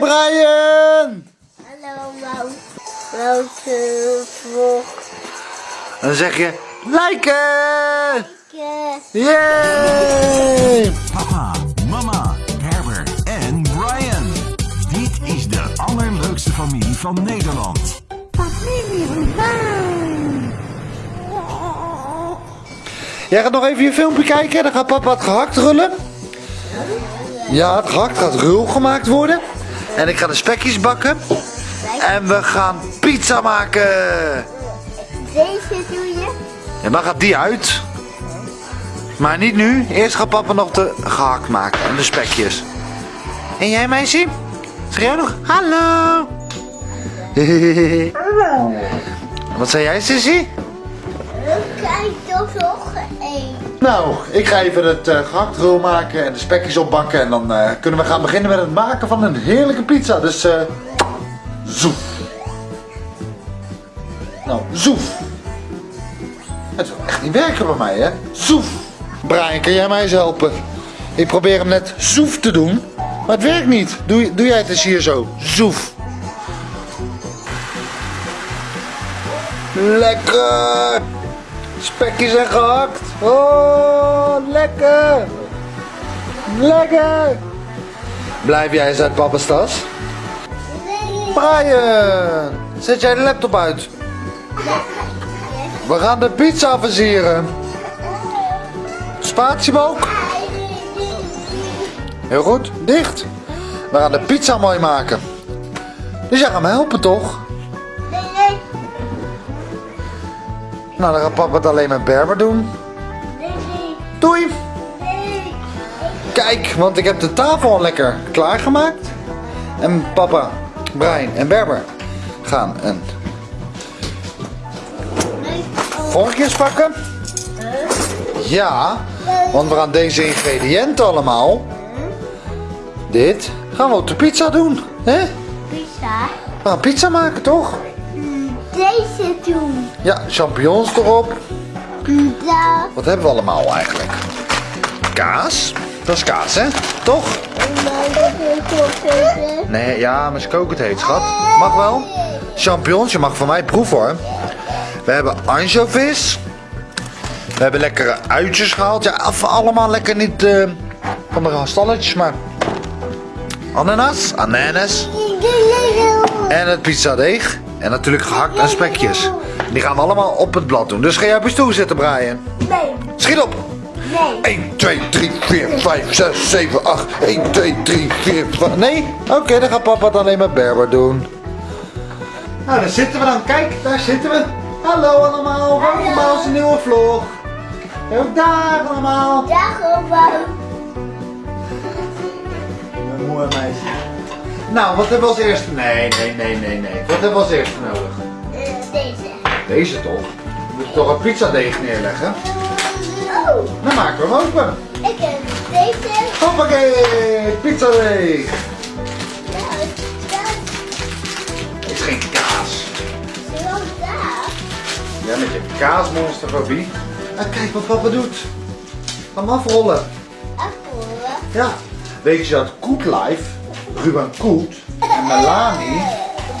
Brian! Hallo, Wout. Wouter vlog. En dan zeg je, liken! Ik, Yay! Papa, mama, Herbert en Brian. Dit is de allerleukste familie van Nederland. familie van Jij gaat nog even je filmpje kijken, dan gaat papa het gehakt rullen. Ja, het gehakt gaat rul gemaakt worden. En ik ga de spekjes bakken. En we gaan pizza maken. Deze doe je. En dan gaat die uit. Maar niet nu. Eerst gaat papa nog de gehakt maken en de spekjes. En jij meisje? Zeg jij nog? Hallo. Wat zei jij, Sissy? Kijk, toch nog. Nou, ik ga even het eh gehakt rul maken en de spekjes opbakken. En dan eh, kunnen we gaan beginnen met het maken van een heerlijke pizza. Dus eh zoef. Nou, zoef. Het wil echt niet werken bij mij, hè? Zoef. Brian, kan jij mij eens helpen? Ik probeer hem net zoef te doen, maar het werkt niet. Doe, doe jij het eens hier zo. Zoef. Lekker! Spekjes zijn gehakt. Oh, lekker. Lekker. Blijf jij eens uit papa's tas? Brian, zet jij de laptop uit. We gaan de pizza versieren. Spatiebalk. Heel goed, dicht. We gaan de pizza mooi maken. Dus jij gaat me helpen toch? Nou, dan gaat papa het alleen met Berber doen. nee, nee, Doei. nee. Kijk, want ik heb de tafel al lekker klaargemaakt. En papa, Brian en Berber gaan een vorkjes pakken. Ja, want we gaan deze ingrediënten allemaal. Dit gaan we op de pizza doen. hè? Pizza. We gaan pizza maken, toch? Deze doen. Ja, champignons erop. Pizza. Wat hebben we allemaal eigenlijk? Kaas. Dat is kaas, hè? Toch? Nee, ja, maar ze koken het heet, schat. Mag wel. Champignons, je mag van mij proeven hoor. We hebben anchovies. We hebben lekkere uitjes gehaald. Ja, af- allemaal lekker niet eh, van de stalletjes, maar... Ananas, ananas. En het pizzadeeg. En natuurlijk gehakt en spekjes. Die gaan we allemaal op het blad doen. Dus ga jij op je stoel zitten, Brian. Nee, Schiet op! nee. 1, 2, 3, 4, 5, 6, 7, 8. 1, 2, 3, 4, 5. Nee? Oké, dan gaat papa het alleen met Berber doen. Nou, daar zitten we dan. Kijk, daar zitten we. Hallo allemaal, welkom bij onze nieuwe vlog. Ook daar allemaal. Dag. Mijn moe en meisje. Nou, wat hebben we als eerste? Nee, nee, nee, nee, nee. Wat hebben we als eerste nodig? Eh, Deze. Deze toch? We moeten toch een pizzadeeg neerleggen? Oh, Dan maken we hem open. ik heb deze. Hoppakee, pizzadeeg. Nou, dat is geen kaas. is wel daar. Ja, met je kaasmonsterfobie. En kijk wat papa doet. Ga hem afrollen. Afvoeren. Ja. Weet je dat Koet Life, Ruben Koet en Melanie,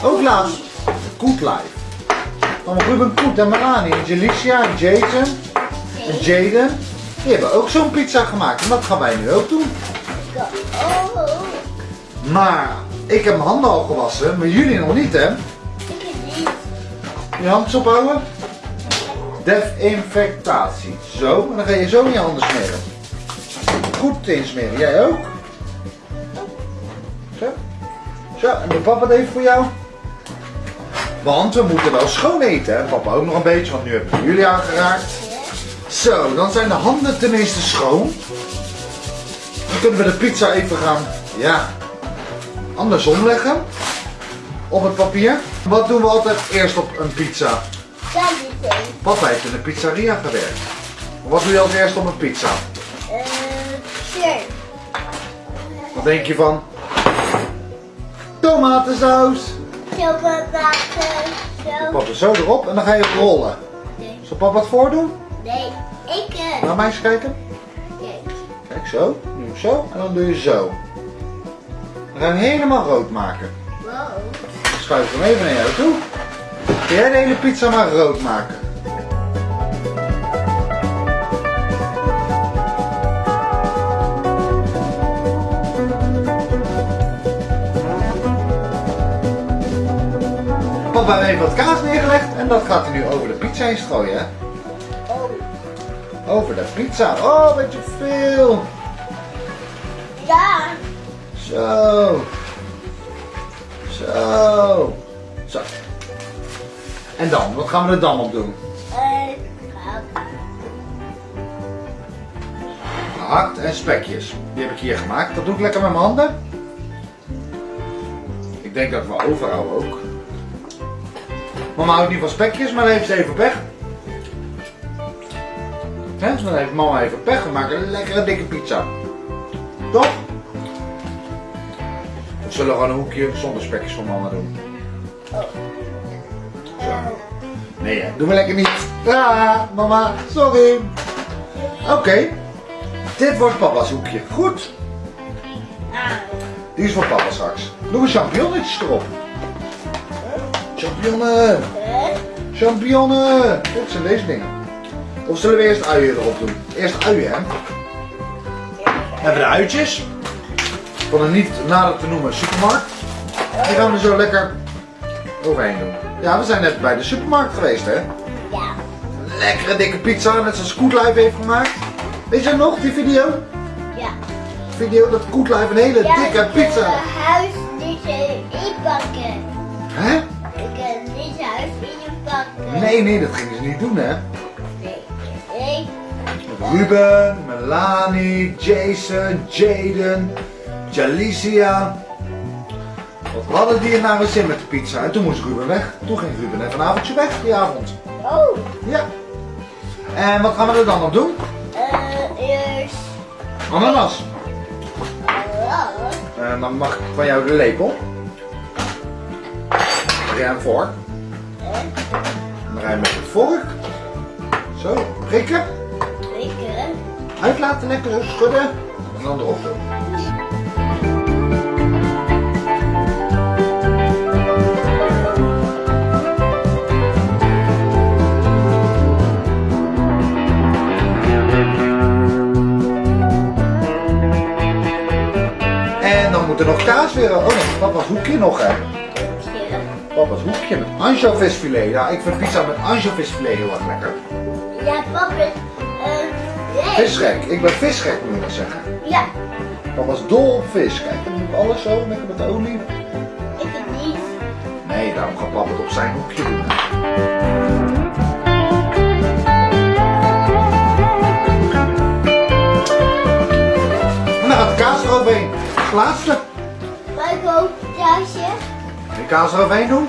ook laatst Koet Life. Van Ruben Koet en Melanie en Jelicia en Jason en Jaden, die hebben ook zo'n pizza gemaakt. En dat gaan wij nu ook doen. Maar ik heb mijn handen al gewassen, maar jullie nog niet hè. Je handjes ophouden. Desinfectatie. Zo, en dan ga je zo in je handen smeren. Goed insmeren. Jij ook? Zo, en doe papa het even voor jou. Want we moeten wel schoon eten, hè? Papa ook nog een beetje, want nu hebben we jullie aangeraakt. Zo, dan zijn de handen tenminste schoon. Dan kunnen we de pizza even gaan, ja, andersom leggen. Op het papier. Wat doen we altijd eerst op een pizza? Papa heeft in een pizzeria gewerkt. Wat doe je als eerst op een pizza? Eh. Wat denk je van? Tomatensaus. Chocolade. Zo. Papa zo erop en dan ga je het rollen. Nee. Zal papa het voordoen? Nee, ik. eh, Naar mij eens kijken. Kijk. Kijk zo. Nu zo. En dan doe je zo. We gaan hem helemaal rood maken. Wow. Schuif hem even naar jou toe. Kun jij de hele pizza maar rood maken? Papa heeft even wat kaas neergelegd en dat gaat hij nu over de pizza heen strooien. Hè? Over de pizza. Oh, beetje veel. Ja. Zo. Zo. Zo. En dan, wat gaan we er dan op doen? Eh, Gehakt en spekjes. Die heb ik hier gemaakt. Dat doe ik lekker met mijn handen. Ik denk dat we overhouden ook. Mama houdt niet van spekjes, maar dan heeft ze even pech. Hè? Dus dan heeft mama even pech. We maken een lekkere dikke pizza. Toch? We zullen gewoon een hoekje zonder spekjes voor mama doen. Zo. Nee, hè? doen we lekker niet. Ah, mama, sorry. Oké. Dit wordt papa's hoekje. Goed. Ah. Die is voor papa straks. Doe we champignonnetjes erop. Champignonnen. Eh, Champignonnen. Dit zijn deze dingen. Of zullen we eerst uien erop doen? Eerst uien, hè? We hebben de uitjes. Van een niet nader te noemen supermarkt. Die gaan we zo lekker overheen doen. Ja, we zijn net bij de supermarkt geweest, hè? Ja. Lekkere dikke pizza, net zoals Koet Live heeft gemaakt. Weet je nog, die video? Ja. Video dat Koet Live een hele Ja, dikke ik pizza... kan huis niet inpakken. Hè? Nee, nee, dat gingen ze niet doen, hè? Nee. Nee. Met Ruben, Melanie, Jason, Jaden, Jalicia. Wat hadden die er naar een zin met de pizza? En toen moest Ruben weg. Toen ging Ruben even een avondje weg die avond. Oh. Ja. En wat gaan we er dan op doen? Eh, eerst. Ananas. En dan mag ik van jou de lepel. Ga jij een vork. Je met de vork. Zo, prikken. ik, eh, Uitlaten, lekker schudden. En dan erop doen. En dan moet er nog kaas weer. Oh nee, papa's hoekje nog hè. Papa's hoekje met anchovisfilet. Ja, ik vind pizza met anchovisfilet heel erg lekker. Ja, papa. Nee. Visgek. Ik ben visgek moet je maar zeggen. Ja, Papa is dol op vis. Kijk, dan doe alles zo, lekker met de olie. ik het niet. Nee, daarom gaat papa het op zijn hoekje doen. En dan gaat de kaas eroverheen. Het laatste. Kaas eroverheen doen.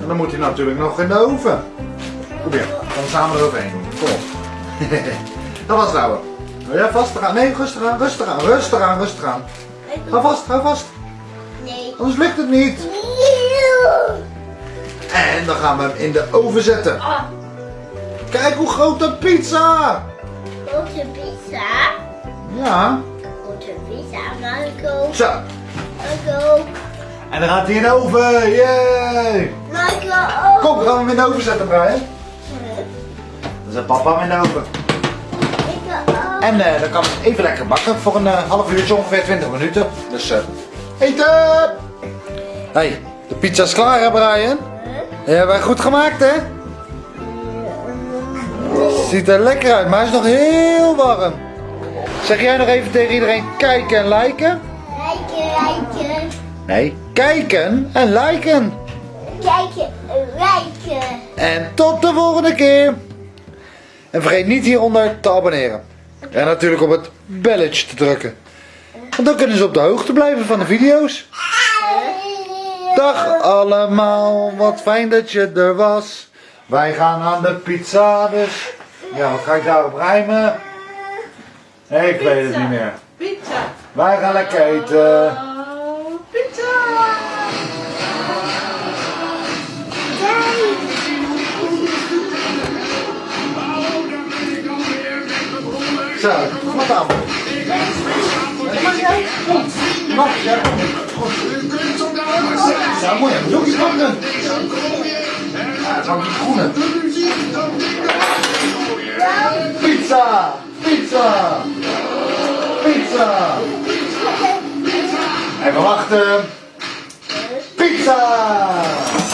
En dan moet hij natuurlijk nog in de oven. Probeer. We samen eroverheen doen. Kom op. Dat was het ouwe. Wil jij vast gaan? Nee, rustig aan, rustig aan, rustig aan, rustig aan. Ga vast, ga vast. Nee. Anders lukt het niet. En dan gaan we hem in de oven zetten. Ah, Kijk hoe groot de pizza! grote pizza. Ja, Grote pizza, ook. zo. Ik ook. En dan gaat hij in oven. Yay! Maar ik ook. Kom, we gaan hem in de oven zetten, Brian. Dan zet papa hem in de oven. Ik ook. En eh, dan kan het even lekker bakken voor een eh, half uurtje, ongeveer 20 minuten. Dus eh eten! Hey, de pizza is klaar hè Brian? Die hebben wij goed gemaakt hè? Ziet er lekker uit, maar hij is nog heel warm. Zeg jij nog even tegen iedereen kijken en liken? Rijken. Nee, kijken en liken. Kijken, rijken. En tot de volgende keer. En vergeet niet hieronder te abonneren. En natuurlijk op het belletje te drukken. Want dan kunnen ze op de hoogte blijven van de video's. Dag allemaal, wat fijn dat je er was. Wij gaan aan de pizza, dus... Ja, wat ga ik daarop rijmen? Ik weet het niet meer. Wij gaan lekker eten. Pizza. Zo, wat aan. Nog. Ja, mooi. Je iets pakken. Ja, het die groene. Pizza! Pizza! Pizza! Even wachten. Pizza!